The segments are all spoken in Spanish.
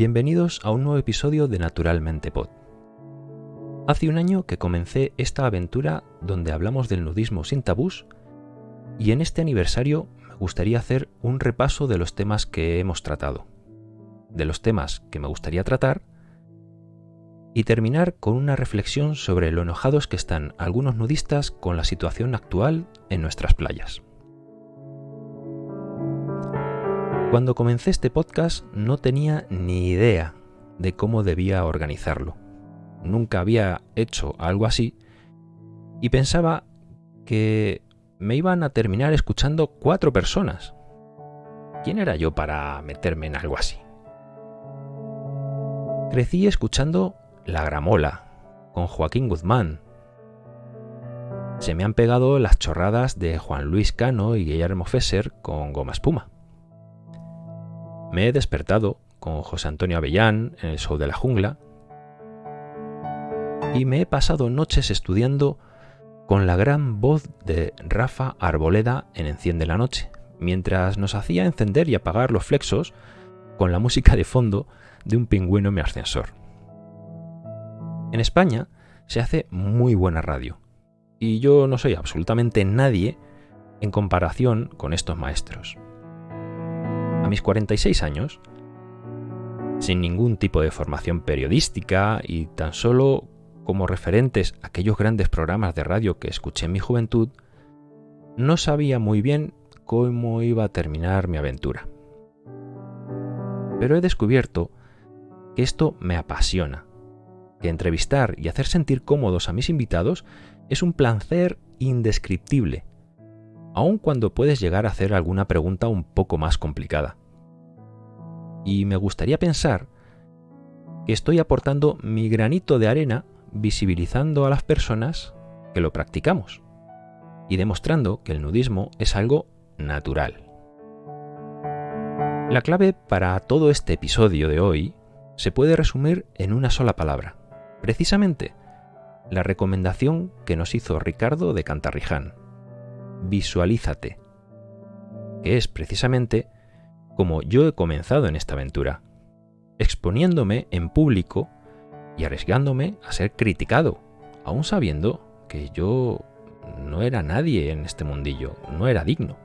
Bienvenidos a un nuevo episodio de Naturalmente Pod. Hace un año que comencé esta aventura donde hablamos del nudismo sin tabús y en este aniversario me gustaría hacer un repaso de los temas que hemos tratado, de los temas que me gustaría tratar y terminar con una reflexión sobre lo enojados que están algunos nudistas con la situación actual en nuestras playas. Cuando comencé este podcast no tenía ni idea de cómo debía organizarlo. Nunca había hecho algo así y pensaba que me iban a terminar escuchando cuatro personas. ¿Quién era yo para meterme en algo así? Crecí escuchando La Gramola, con Joaquín Guzmán. Se me han pegado las chorradas de Juan Luis Cano y Guillermo Fesser con Goma Espuma. Me he despertado con José Antonio Avellán en el show de la jungla y me he pasado noches estudiando con la gran voz de Rafa Arboleda en Enciende la Noche, mientras nos hacía encender y apagar los flexos con la música de fondo de un pingüino en mi ascensor. En España se hace muy buena radio, y yo no soy absolutamente nadie en comparación con estos maestros mis 46 años, sin ningún tipo de formación periodística y tan solo como referentes a aquellos grandes programas de radio que escuché en mi juventud, no sabía muy bien cómo iba a terminar mi aventura. Pero he descubierto que esto me apasiona, que entrevistar y hacer sentir cómodos a mis invitados es un placer indescriptible aun cuando puedes llegar a hacer alguna pregunta un poco más complicada. Y me gustaría pensar que estoy aportando mi granito de arena visibilizando a las personas que lo practicamos y demostrando que el nudismo es algo natural. La clave para todo este episodio de hoy se puede resumir en una sola palabra, precisamente la recomendación que nos hizo Ricardo de Cantarriján visualízate, que es precisamente como yo he comenzado en esta aventura, exponiéndome en público y arriesgándome a ser criticado, aún sabiendo que yo no era nadie en este mundillo, no era digno.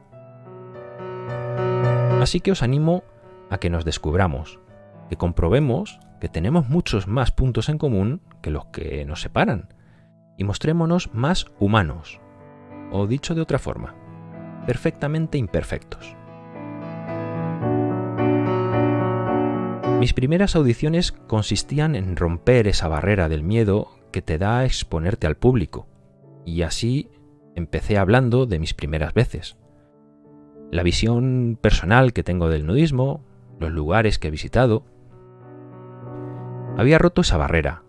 Así que os animo a que nos descubramos, que comprobemos que tenemos muchos más puntos en común que los que nos separan, y mostrémonos más humanos, o dicho de otra forma, perfectamente imperfectos. Mis primeras audiciones consistían en romper esa barrera del miedo que te da a exponerte al público, y así empecé hablando de mis primeras veces. La visión personal que tengo del nudismo, los lugares que he visitado. Había roto esa barrera,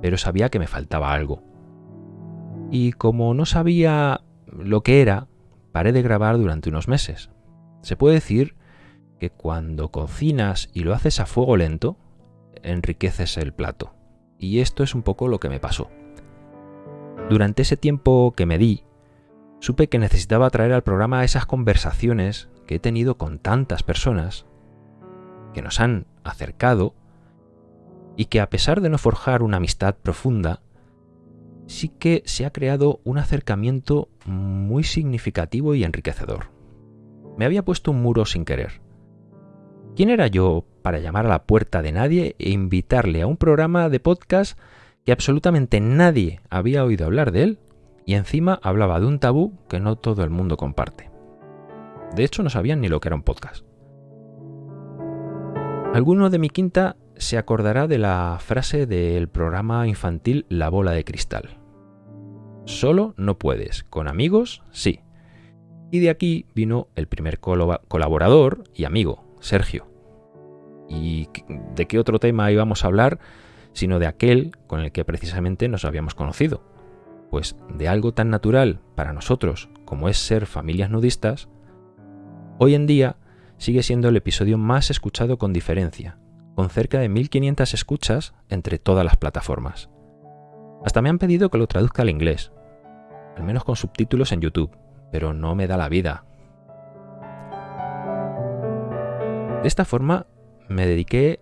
pero sabía que me faltaba algo y como no sabía lo que era, paré de grabar durante unos meses. Se puede decir que cuando cocinas y lo haces a fuego lento, enriqueces el plato. Y esto es un poco lo que me pasó. Durante ese tiempo que me di, supe que necesitaba traer al programa esas conversaciones que he tenido con tantas personas, que nos han acercado y que a pesar de no forjar una amistad profunda, sí que se ha creado un acercamiento muy significativo y enriquecedor. Me había puesto un muro sin querer. ¿Quién era yo para llamar a la puerta de nadie e invitarle a un programa de podcast que absolutamente nadie había oído hablar de él y encima hablaba de un tabú que no todo el mundo comparte? De hecho, no sabían ni lo que era un podcast. Alguno de mi quinta se acordará de la frase del programa infantil La bola de cristal. Solo no puedes, con amigos sí. Y de aquí vino el primer colaborador y amigo, Sergio. ¿Y de qué otro tema íbamos a hablar sino de aquel con el que precisamente nos habíamos conocido? Pues de algo tan natural para nosotros como es ser familias nudistas, hoy en día sigue siendo el episodio más escuchado con diferencia, con cerca de 1500 escuchas entre todas las plataformas. Hasta me han pedido que lo traduzca al inglés, al menos con subtítulos en YouTube, pero no me da la vida. De esta forma me dediqué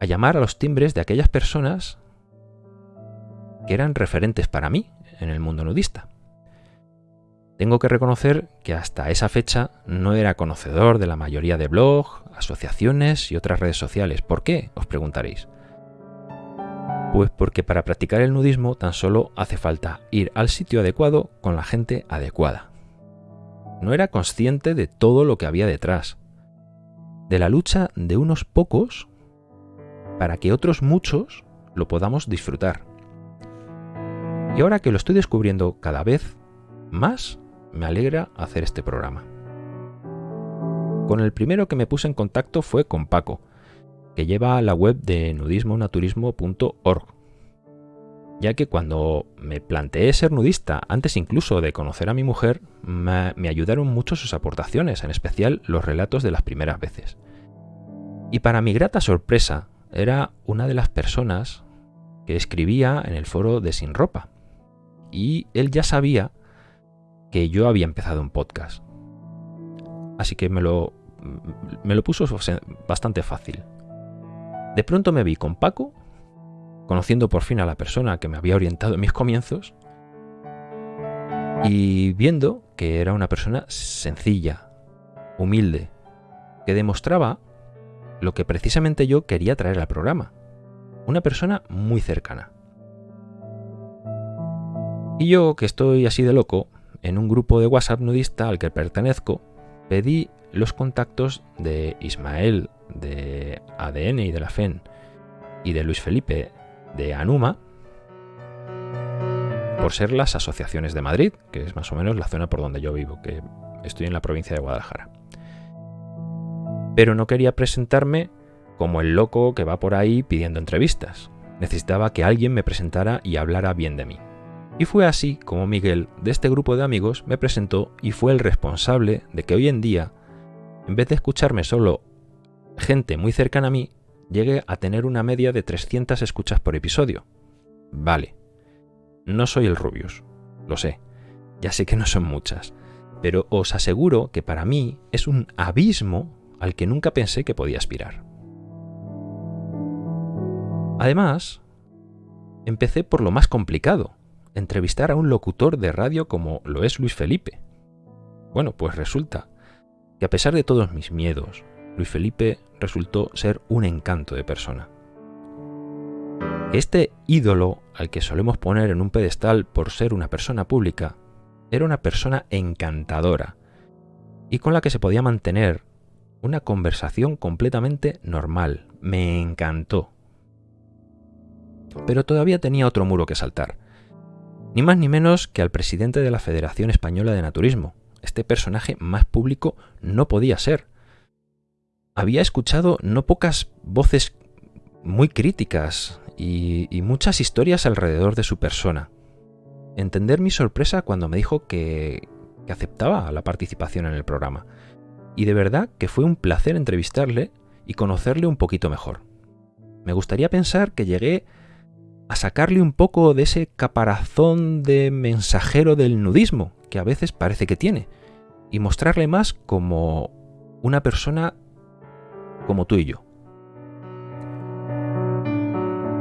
a llamar a los timbres de aquellas personas que eran referentes para mí en el mundo nudista. Tengo que reconocer que hasta esa fecha no era conocedor de la mayoría de blogs, asociaciones y otras redes sociales. ¿Por qué? Os preguntaréis. Pues porque para practicar el nudismo tan solo hace falta ir al sitio adecuado con la gente adecuada. No era consciente de todo lo que había detrás, de la lucha de unos pocos para que otros muchos lo podamos disfrutar. Y ahora que lo estoy descubriendo cada vez más, me alegra hacer este programa. Con el primero que me puse en contacto fue con Paco, que lleva la web de nudismonaturismo.org, ya que cuando me planteé ser nudista, antes incluso de conocer a mi mujer, me, ayudaron mucho sus aportaciones, en especial los relatos de las primeras veces. Y para mi grata sorpresa, era una de las personas que escribía en el foro de Sin Ropa. Y él ya sabía que yo había empezado un podcast. Así que me lo, me lo puso bastante fácil. De pronto me vi con Paco, conociendo por fin a la persona que me había orientado en mis comienzos, y viendo que era una persona sencilla, humilde, que demostraba lo que precisamente yo quería traer al programa. Una persona muy cercana. Y yo, que estoy así de loco, en un grupo de WhatsApp nudista al que pertenezco, pedí los contactos de Ismael de ADN y de la FEN y de Luis Felipe de Anuma por ser las asociaciones de Madrid, que es más o menos la zona por donde yo vivo, que estoy en la provincia de Guadalajara. Pero no quería presentarme como el loco que va por ahí pidiendo entrevistas. Necesitaba que alguien me presentara y hablara bien de mí. Y fue así como Miguel, de este grupo de amigos, me presentó y fue el responsable de que hoy en día, en vez de escucharme solo gente muy cercana a mí, llegue a tener una media de 300 escuchas por episodio. Vale. No soy el Rubius, lo sé. Ya sé que no son muchas, pero os aseguro que para mí es un abismo al que nunca pensé que podía aspirar. Además, empecé por lo más complicado, entrevistar a un locutor de radio como lo es Luis Felipe. Bueno, pues resulta que a pesar de todos mis miedos, Luis Felipe resultó ser un encanto de persona. Este ídolo al que solemos poner en un pedestal por ser una persona pública, era una persona encantadora y con la que se podía mantener una conversación completamente normal. Me encantó. Pero todavía tenía otro muro que saltar ni más ni menos que al presidente de la Federación Española de Naturismo. Este personaje más público no podía ser. Había escuchado no pocas voces muy críticas y, muchas historias alrededor de su persona. Entender mi sorpresa cuando me dijo que, aceptaba la participación en el programa. Y de verdad que fue un placer entrevistarle y conocerle un poquito mejor. Me gustaría pensar que llegué a sacarle un poco de ese caparazón de mensajero del nudismo que a veces parece que tiene y mostrarle más como una persona como tú y yo.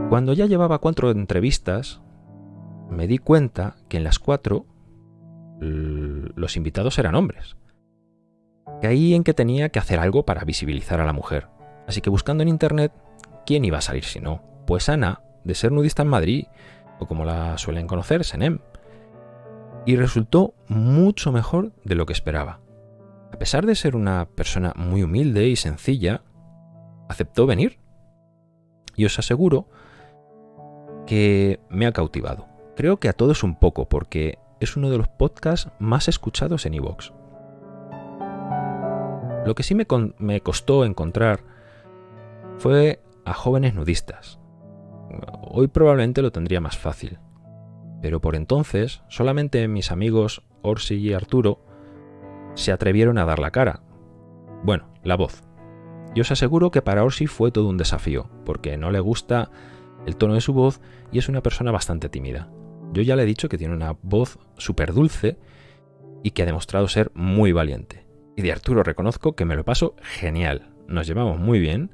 Cuando ya llevaba cuatro entrevistas, me di cuenta que en las cuatro los invitados eran hombres. Caí en que tenía que hacer algo para visibilizar a la mujer. Así que buscando en internet, ¿quién iba a salir si no? Pues Ana, de ser nudista en Madrid, o como la suelen conocer, Senem. Y resultó mucho mejor de lo que esperaba. A pesar de ser una persona muy humilde y sencilla, aceptó venir. Y os aseguro que me ha cautivado. Creo que a todos un poco, porque es uno de los podcasts más escuchados en iVoox. Lo que sí me, me costó encontrar fue a jóvenes nudistas, Hoy probablemente lo tendría más fácil. Pero por entonces, solamente mis amigos Orsi y Arturo se atrevieron a dar la cara. Bueno, la voz. Y os aseguro que para Orsi fue todo un desafío, porque no le gusta el tono de su voz y es una persona bastante tímida. Yo ya le he dicho que tiene una voz súper dulce y que ha demostrado ser muy valiente. Y de Arturo reconozco que me lo paso genial. Nos llevamos muy bien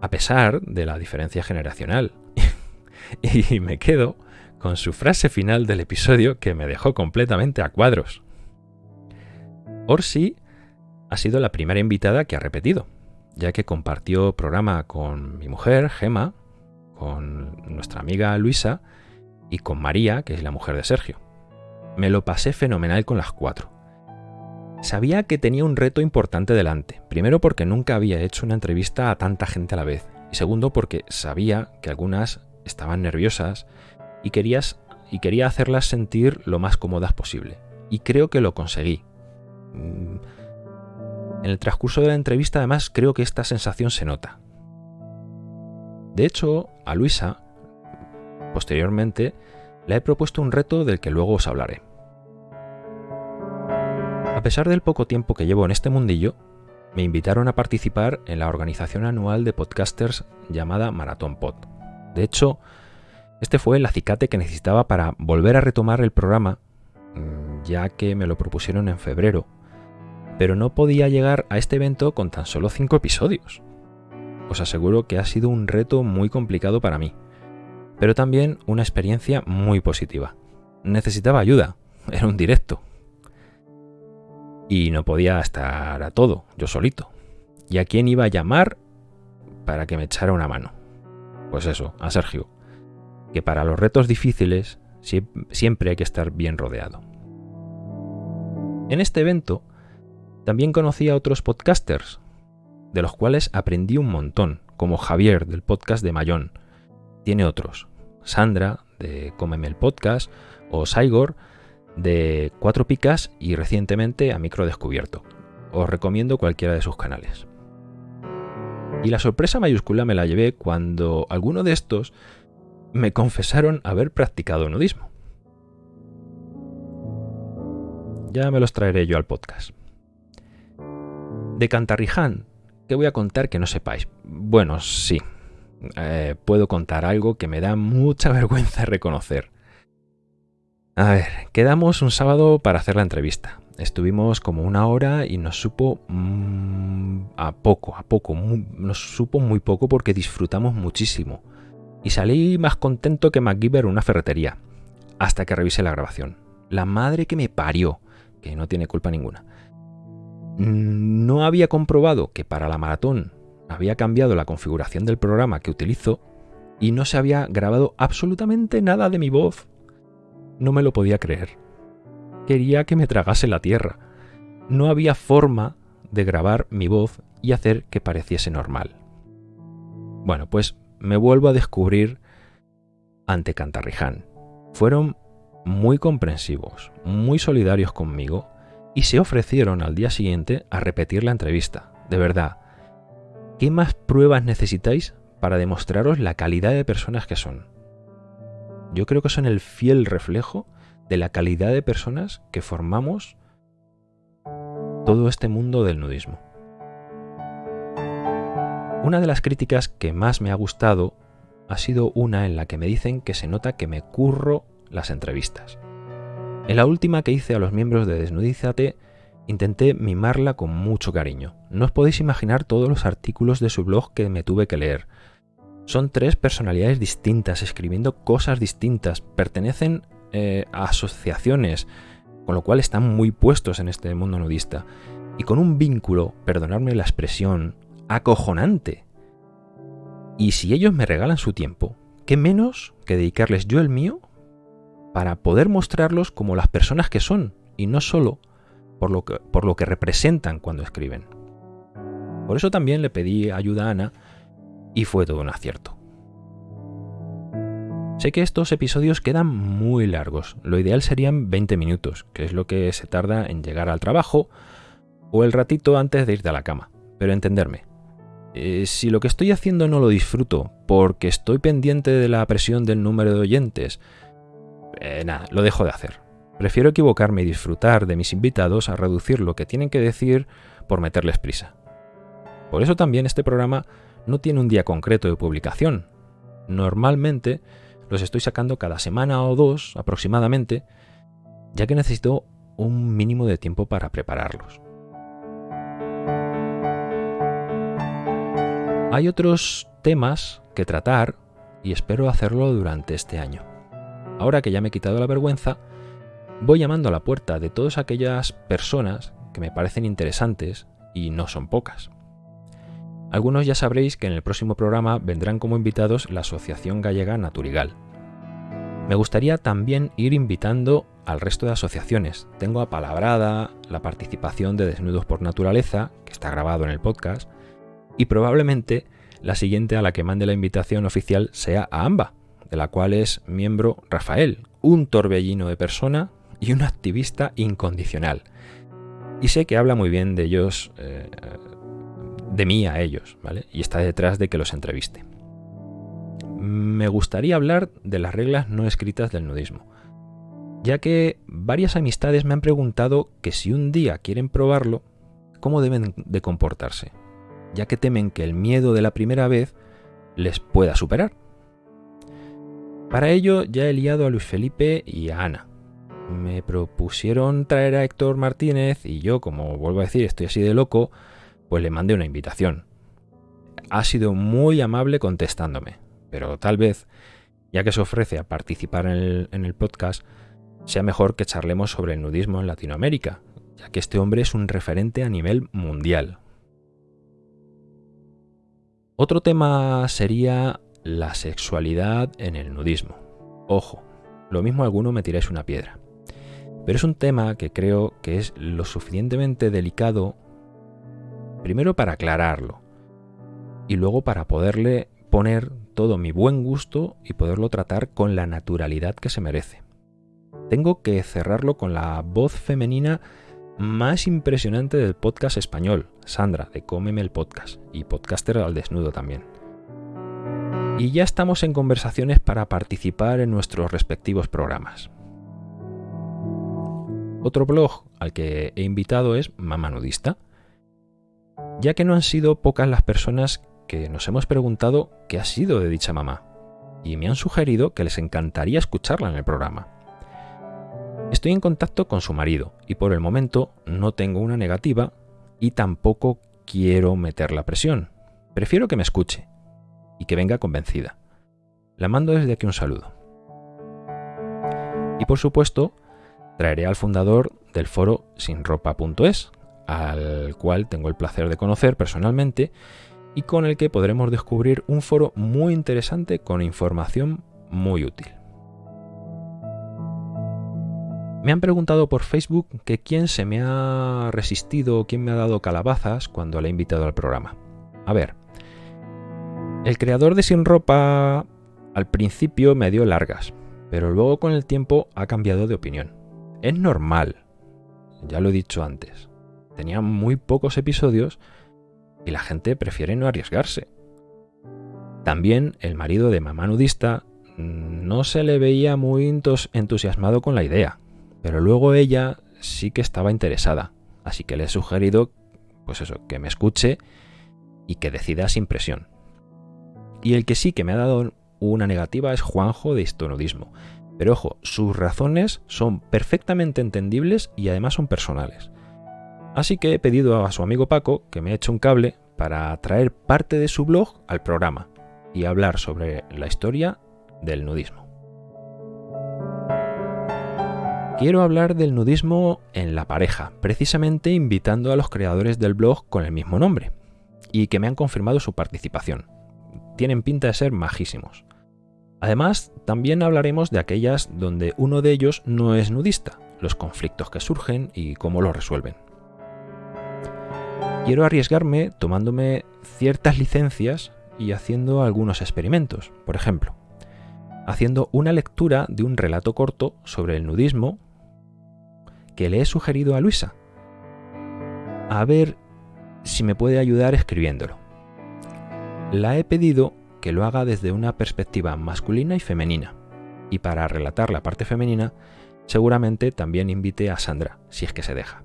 a pesar de la diferencia generacional. y me quedo con su frase final del episodio que me dejó completamente a cuadros. Orsi ha sido la primera invitada que ha repetido, ya que compartió programa con mi mujer, Gema, con nuestra amiga Luisa y con María, que es la mujer de Sergio. Me lo pasé fenomenal con las cuatro. Sabía que tenía un reto importante delante, primero porque nunca había hecho una entrevista a tanta gente a la vez, y segundo porque sabía que algunas estaban nerviosas y, querías, y quería hacerlas sentir lo más cómodas posible. Y creo que lo conseguí. Mm, en el transcurso de la entrevista además creo que esta sensación se nota. De hecho, a Luisa, posteriormente, le he propuesto un reto del que luego os hablaré. A pesar del poco tiempo que llevo en este mundillo, me invitaron a participar en la organización anual de podcasters llamada Marathon Pod. De hecho, este fue el acicate que necesitaba para volver a retomar el programa, mm, ya que me lo propusieron en febrero, pero no podía llegar a este evento con tan solo 5 episodios. Os aseguro que ha sido un reto muy complicado para mí, pero también una experiencia muy positiva. Necesitaba ayuda, era un directo. Y no podía estar a todo, yo solito. ¿Y a quién iba a llamar para que me echara una mano? Pues eso, a Sergio que para los retos difíciles siempre hay que estar bien rodeado. En este evento también conocí a otros podcasters, de los cuales aprendí un montón, como Javier del podcast de Mayón. Tiene otros, Sandra de Cómeme el Podcast o Saigor de Cuatro Picas y recientemente a Micro Descubierto. Os recomiendo cualquiera de sus canales. Y la sorpresa mayúscula me la llevé cuando alguno de estos me confesaron haber practicado nudismo. Ya me los traeré yo al podcast. De Cantarriján, ¿qué voy a contar que no sepáis? Bueno, sí. Eh, puedo contar algo que me da mucha vergüenza reconocer. A ver, quedamos un sábado para hacer la entrevista. Estuvimos como una hora y nos supo mm, a poco, a poco, nos supo muy poco porque disfrutamos muchísimo y salí más contento que MacGyver en una ferretería, hasta que revisé la grabación. La madre que me parió, que no tiene culpa ninguna. No había comprobado que para la maratón había cambiado la configuración del programa que utilizo y no se había grabado absolutamente nada de mi voz. No me lo podía creer. Quería que me tragase la tierra. No había forma de grabar mi voz y hacer que pareciese normal. Bueno, pues me vuelvo a descubrir ante Cantarriján. Fueron muy comprensivos, muy solidarios conmigo y se ofrecieron al día siguiente a repetir la entrevista. De verdad, ¿qué más pruebas necesitáis para demostraros la calidad de personas que son? Yo creo que son el fiel reflejo de la calidad de personas que formamos todo este mundo del nudismo. Una de las críticas que más me ha gustado ha sido una en la que me dicen que se nota que me curro las entrevistas. En la última que hice a los miembros de Desnudízate, intenté mimarla con mucho cariño. No os podéis imaginar todos los artículos de su blog que me tuve que leer. Son tres personalidades distintas, escribiendo cosas distintas, pertenecen eh, a asociaciones, con lo cual están muy puestos en este mundo nudista. Y con un vínculo, perdonadme la expresión, acojonante. Y si ellos me regalan su tiempo, ¿qué menos que dedicarles yo el mío para poder mostrarlos como las personas que son y no solo por lo que, representan cuando escriben? Por eso también le pedí ayuda a Ana y fue todo un acierto. Sé que estos episodios quedan muy largos, lo ideal serían 20 minutos, que es lo que se tarda en llegar al trabajo o el ratito antes de irte a la cama, pero entenderme, eh, si lo que estoy haciendo no lo disfruto porque estoy pendiente de la presión del número de oyentes, eh, nada, lo dejo de hacer. Prefiero equivocarme y disfrutar de mis invitados a reducir lo que tienen que decir por meterles prisa. Por eso también este programa no tiene un día concreto de publicación. Normalmente los estoy sacando cada semana o dos aproximadamente, ya que necesito un mínimo de tiempo para prepararlos. Hay otros temas que tratar y espero hacerlo durante este año. Ahora que ya me he quitado la vergüenza, voy llamando a la puerta de todas aquellas personas que me parecen interesantes y no son pocas. Algunos ya sabréis que en el próximo programa vendrán como invitados la Asociación Gallega Naturigal. Me gustaría también ir invitando al resto de asociaciones. Tengo apalabrada la participación de Desnudos por Naturaleza, que está grabado en el podcast, y probablemente la siguiente a la que mande la invitación oficial sea a AMBA, de la cual es miembro Rafael, un torbellino de persona y un activista incondicional. Y sé que habla muy bien de ellos, eh, de mí a ellos, ¿vale? Y está detrás de que los entreviste. Me gustaría hablar de las reglas no escritas del nudismo, ya que varias amistades me han preguntado que si un día quieren probarlo, ¿cómo deben de comportarse? Ya que temen que el miedo de la primera vez les pueda superar. Para ello ya he liado a Luis Felipe y a Ana, me propusieron traer a Héctor Martínez y yo, como vuelvo a decir, estoy así de loco, pues le mandé una invitación. Ha sido muy amable contestándome, pero tal vez, ya que se ofrece a participar en el, en el podcast, sea mejor que charlemos sobre el nudismo en Latinoamérica, ya que este hombre es un referente a nivel mundial. Otro tema sería la sexualidad en el nudismo. Ojo, lo mismo alguno me tiráis una piedra. Pero es un tema que creo que es lo suficientemente delicado, primero para aclararlo, y luego para poderle poner todo mi buen gusto y poderlo tratar con la naturalidad que se merece. Tengo que cerrarlo con la voz femenina más impresionante del podcast español, Sandra, de Cómeme el Podcast, y podcaster al desnudo también. Y ya estamos en conversaciones para participar en nuestros respectivos programas. Otro blog al que he invitado es Mamá Nudista, ya que no han sido pocas las personas que nos hemos preguntado qué ha sido de dicha mamá, y me han sugerido que les encantaría escucharla en el programa. Estoy en contacto con su marido y por el momento no tengo una negativa y tampoco quiero meter la presión. Prefiero que me escuche y que venga convencida. La mando desde aquí un saludo. Y por supuesto, traeré al fundador del foro sinropa.es, al cual tengo el placer de conocer personalmente y con el que podremos descubrir un foro muy interesante con información muy útil. Me han preguntado por Facebook que quién se me ha resistido o quién me ha dado calabazas cuando le he invitado al programa. A ver, el creador de Sin Ropa al principio me dio largas, pero luego con el tiempo ha cambiado de opinión. Es normal, ya lo he dicho antes. Tenía muy pocos episodios y la gente prefiere no arriesgarse. También el marido de mamá nudista no se le veía muy entusiasmado con la idea, pero luego ella sí que estaba interesada, así que le he sugerido, pues eso, que me escuche y que decida sin presión. Y el que sí que me ha dado una negativa es Juanjo de Histonudismo, pero ojo, sus razones son perfectamente entendibles y además son personales. Así que he pedido a su amigo Paco que me eche un cable para traer parte de su blog al programa y hablar sobre la historia del nudismo. Quiero hablar del nudismo en la pareja, precisamente invitando a los creadores del blog con el mismo nombre, y que me han confirmado su participación. Tienen pinta de ser majísimos. Además, también hablaremos de aquellas donde uno de ellos no es nudista, los conflictos que surgen y cómo los resuelven. Quiero arriesgarme tomándome ciertas licencias y haciendo algunos experimentos. Por ejemplo, haciendo una lectura de un relato corto sobre el nudismo que le he sugerido a Luisa. A ver si me puede ayudar escribiéndolo. La he pedido que lo haga desde una perspectiva masculina y femenina. Y para relatar la parte femenina, seguramente también invite a Sandra, si es que se deja.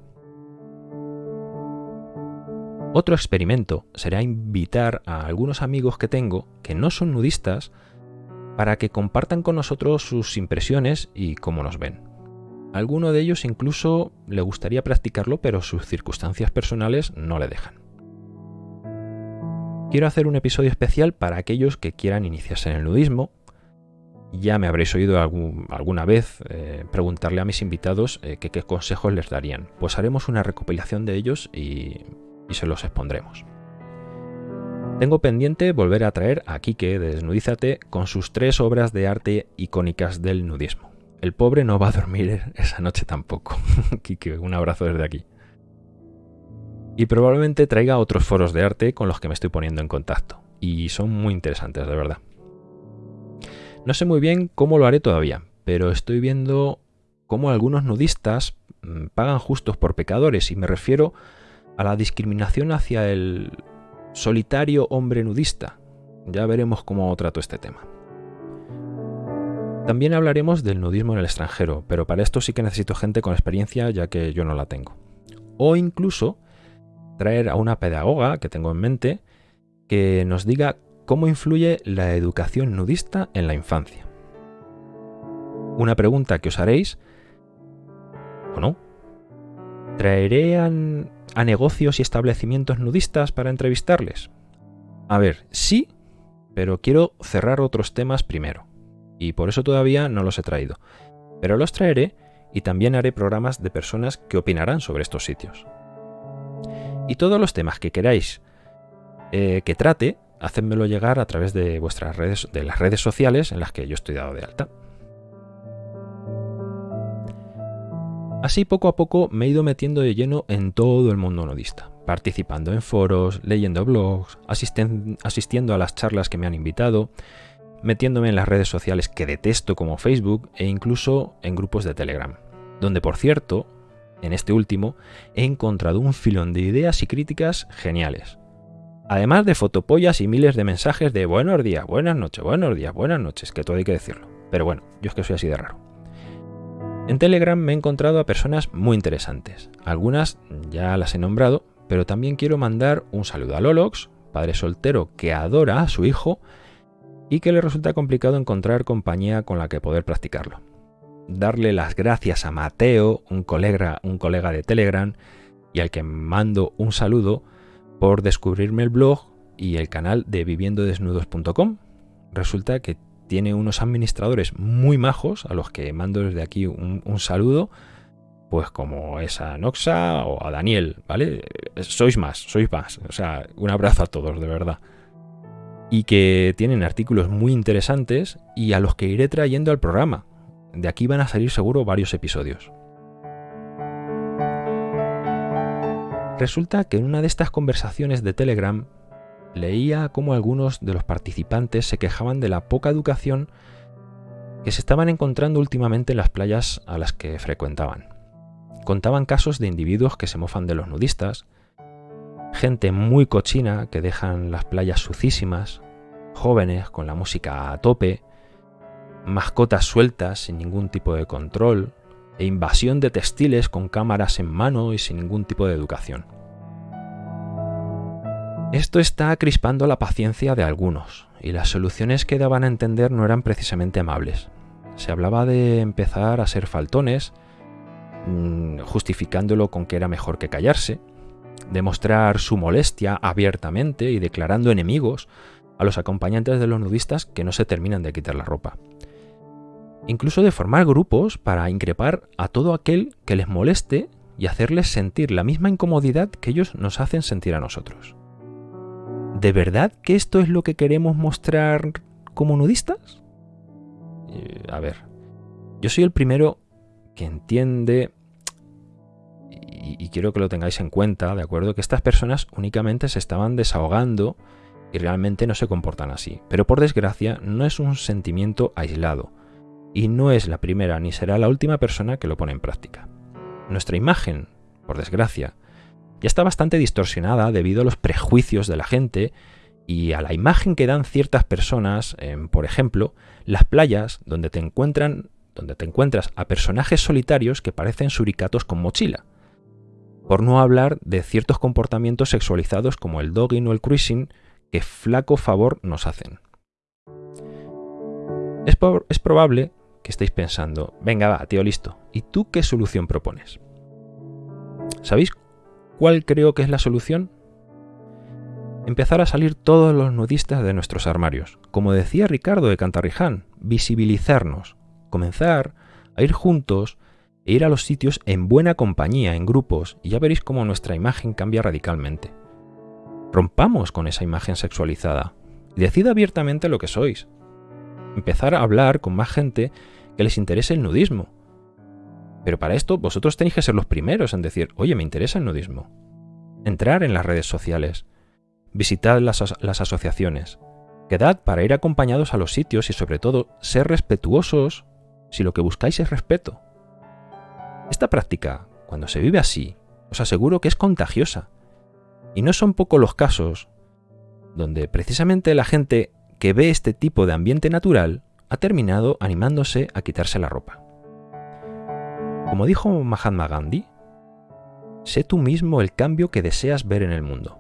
Otro experimento será invitar a algunos amigos que tengo que no son nudistas para que compartan con nosotros sus impresiones y cómo nos ven. alguno de ellos incluso le gustaría practicarlo, pero sus circunstancias personales no le dejan. Quiero hacer un episodio especial para aquellos que quieran iniciarse en el nudismo. Ya me habréis oído alguna vez eh, preguntarle a mis invitados eh, qué consejos les darían. Pues haremos una recopilación de ellos y, y se los expondremos. Tengo pendiente volver a traer a Kike de Desnudízate con sus tres obras de arte icónicas del nudismo. El pobre no va a dormir esa noche tampoco. Kike, un abrazo desde aquí. Y probablemente traiga otros foros de arte con los que me estoy poniendo en contacto. Y son muy interesantes, de verdad. No sé muy bien cómo lo haré todavía, pero estoy viendo cómo algunos nudistas mm, pagan justos por pecadores y me refiero a la discriminación hacia el solitario hombre nudista. Ya veremos cómo trato este tema. También hablaremos del nudismo en el extranjero, pero para esto sí que necesito gente con experiencia ya que yo no la tengo. O incluso traer a una pedagoga que tengo en mente que nos diga cómo influye la educación nudista en la infancia. Una pregunta que os haréis, ¿o no? ¿Traeré a, negocios y establecimientos nudistas para entrevistarles? A ver, sí, pero quiero cerrar otros temas primero, y por eso todavía no los he traído. Pero los traeré y también haré programas de personas que opinarán sobre estos sitios. Y todos los temas que queráis eh, que trate, hacedmelo llegar a través de vuestras redes, de las redes sociales en las que yo estoy dado de alta. Así poco a poco me he ido metiendo de lleno en todo el mundo nudista, participando en foros, leyendo blogs, asistiendo a las charlas que me han invitado, metiéndome en las redes sociales que detesto como Facebook e incluso en grupos de Telegram, donde por cierto en este último, he encontrado un filón de ideas y críticas geniales. Además de fotopollas y miles de mensajes de buenos días, buenas noches, buenos días, buenas noches, que todo hay que decirlo. Pero bueno, yo es que soy así de raro. En Telegram me he encontrado a personas muy interesantes. Algunas ya las he nombrado, pero también quiero mandar un saludo a Lolox, padre soltero que adora a su hijo y que le resulta complicado encontrar compañía con la que poder practicarlo darle las gracias a Mateo, un colega, un colega de Telegram, y al que mando un saludo por descubrirme el blog y el canal de viviendodesnudos.com. Resulta que tiene unos administradores muy majos a los que mando desde aquí un, un, saludo, pues como es a Noxa o a Daniel, ¿vale? Sois más, sois más. O sea, un abrazo a todos, de verdad. Y que tienen artículos muy interesantes y a los que iré trayendo al programa. De aquí van a salir seguro varios episodios. Resulta que en una de estas conversaciones de Telegram leía cómo algunos de los participantes se quejaban de la poca educación que se estaban encontrando últimamente en las playas a las que frecuentaban. Contaban casos de individuos que se mofan de los nudistas, gente muy cochina que dejan las playas sucísimas, jóvenes con la música a tope, mascotas sueltas sin ningún tipo de control, e invasión de textiles con cámaras en mano y sin ningún tipo de educación. Esto está crispando la paciencia de algunos, y las soluciones que daban a entender no eran precisamente amables. Se hablaba de empezar a ser faltones, mm, justificándolo con que era mejor que callarse, demostrar su molestia abiertamente y declarando enemigos a los acompañantes de los nudistas que no se terminan de quitar la ropa incluso de formar grupos para increpar a todo aquel que les moleste y hacerles sentir la misma incomodidad que ellos nos hacen sentir a nosotros. ¿De verdad que esto es lo que queremos mostrar como nudistas? Eh, a ver, yo soy el primero que entiende y, y, quiero que lo tengáis en cuenta, ¿de acuerdo? Que estas personas únicamente se estaban desahogando y realmente no se comportan así. Pero por desgracia no es un sentimiento aislado y no es la primera ni será la última persona que lo pone en práctica. Nuestra imagen, por desgracia, ya está bastante distorsionada debido a los prejuicios de la gente y a la imagen que dan ciertas personas en, por ejemplo, las playas donde te encuentran donde te encuentras a personajes solitarios que parecen suricatos con mochila. Por no hablar de ciertos comportamientos sexualizados como el dogging o el cruising que flaco favor nos hacen. Es, es probable que estáis pensando, venga, va, tío, listo. ¿Y tú qué solución propones? ¿Sabéis cuál creo que es la solución? empezar a salir todos los nudistas de nuestros armarios. Como decía Ricardo de Cantarriján, visibilizarnos, comenzar a ir juntos e ir a los sitios en buena compañía, en grupos, y ya veréis cómo nuestra imagen cambia radicalmente. Rompamos con esa imagen sexualizada decid abiertamente lo que sois. Empezar a hablar con más gente que les interese el nudismo. Pero para esto vosotros tenéis que ser los primeros en decir, oye, me interesa el nudismo. Entrar en las redes sociales, visitad las, las asociaciones, quedad para ir acompañados a los sitios y sobre todo ser respetuosos si lo que buscáis es respeto. Esta práctica, cuando se vive así, os aseguro que es contagiosa. Y no son pocos los casos donde precisamente la gente que ve este tipo de ambiente natural ha terminado animándose a quitarse la ropa. Como dijo Mahatma Gandhi, sé tú mismo el cambio que deseas ver en el mundo.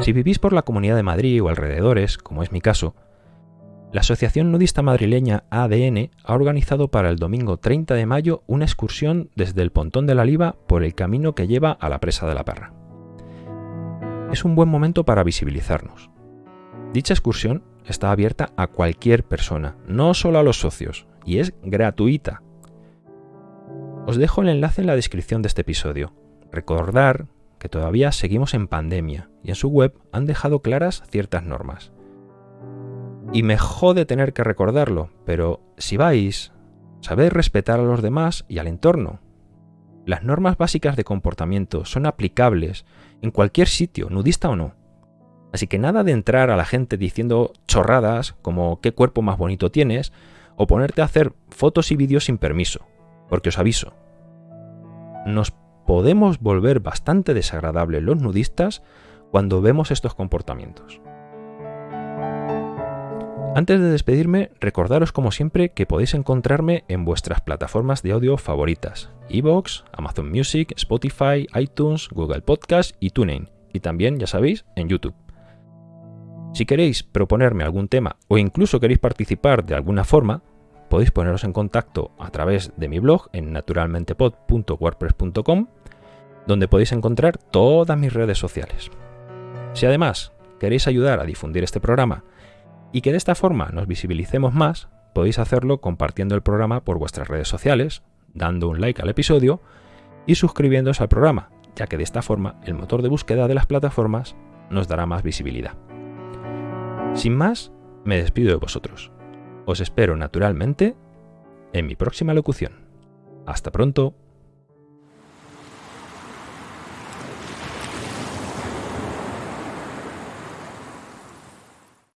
Si vivís por la Comunidad de Madrid o alrededores, como es mi caso, la Asociación Nudista Madrileña ADN ha organizado para el domingo 30 de mayo una excursión desde el Pontón de la Liva por el camino que lleva a la presa de la Parra. Es un buen momento para visibilizarnos. Dicha excursión está abierta a cualquier persona, no solo a los socios, y es gratuita. Os dejo el enlace en la descripción de este episodio. Recordar que todavía seguimos en pandemia y en su web han dejado claras ciertas normas. Y me jode tener que recordarlo, pero si vais, sabed respetar a los demás y al entorno. Las normas básicas de comportamiento son aplicables en cualquier sitio, nudista o no. Así que nada de entrar a la gente diciendo chorradas como qué cuerpo más bonito tienes, o ponerte a hacer fotos y vídeos sin permiso, porque os aviso, nos podemos volver bastante desagradables los nudistas cuando vemos estos comportamientos. Antes de despedirme, recordaros como siempre que podéis encontrarme en vuestras plataformas de audio favoritas, Evox, Amazon Music, Spotify, iTunes, Google Podcast y TuneIn, y también, ya sabéis, en YouTube. Si queréis proponerme algún tema o incluso queréis participar de alguna forma, podéis poneros en contacto a través de mi blog en naturalmentepod.wordpress.com, donde podéis encontrar todas mis redes sociales. Si además queréis ayudar a difundir este programa y que de esta forma nos visibilicemos más, podéis hacerlo compartiendo el programa por vuestras redes sociales, dando un like al episodio y suscribiéndose al programa, ya que de esta forma el motor de búsqueda de las plataformas nos dará más visibilidad. Sin más, me despido de vosotros. Os espero naturalmente en mi próxima locución. Hasta pronto.